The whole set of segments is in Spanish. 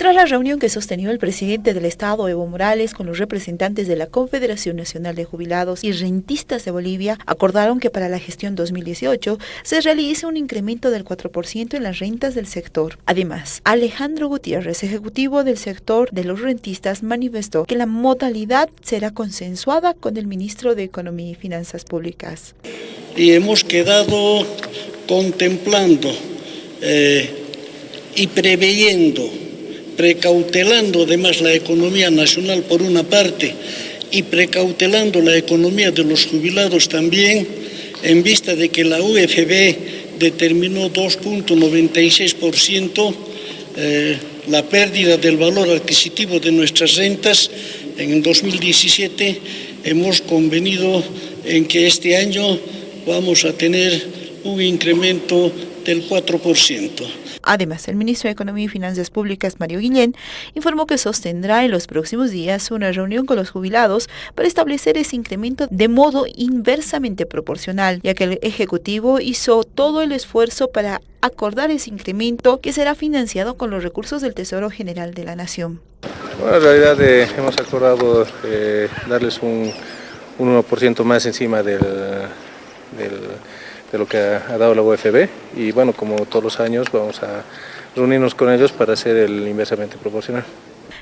Tras la reunión que sostenió el presidente del Estado, Evo Morales, con los representantes de la Confederación Nacional de Jubilados y Rentistas de Bolivia, acordaron que para la gestión 2018 se realice un incremento del 4% en las rentas del sector. Además, Alejandro Gutiérrez, ejecutivo del sector de los rentistas, manifestó que la modalidad será consensuada con el ministro de Economía y Finanzas Públicas. Y hemos quedado contemplando eh, y preveyendo precautelando además la economía nacional por una parte y precautelando la economía de los jubilados también, en vista de que la UFB determinó 2.96% eh, la pérdida del valor adquisitivo de nuestras rentas en el 2017, hemos convenido en que este año vamos a tener un incremento del 4%. Además, el ministro de Economía y Finanzas Públicas, Mario Guillén, informó que sostendrá en los próximos días una reunión con los jubilados para establecer ese incremento de modo inversamente proporcional, ya que el Ejecutivo hizo todo el esfuerzo para acordar ese incremento que será financiado con los recursos del Tesoro General de la Nación. Bueno, en realidad eh, hemos acordado eh, darles un, un 1% más encima del, del de lo que ha, dado la UFB y bueno, como todos los años vamos a reunirnos con ellos para hacer el inversamente proporcional.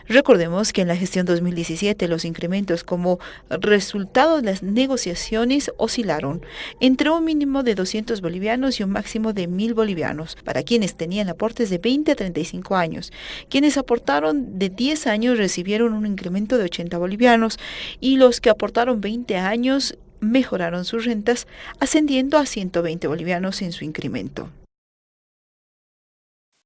Recordemos que en la gestión 2017 los incrementos como resultado de las negociaciones oscilaron entre un mínimo de 200 bolivianos y un máximo de 1000 bolivianos para quienes tenían aportes de 20 a 35 años. Quienes aportaron de 10 años recibieron un incremento de 80 bolivianos y los que aportaron 20 años mejoraron sus rentas, ascendiendo a 120 bolivianos en su incremento.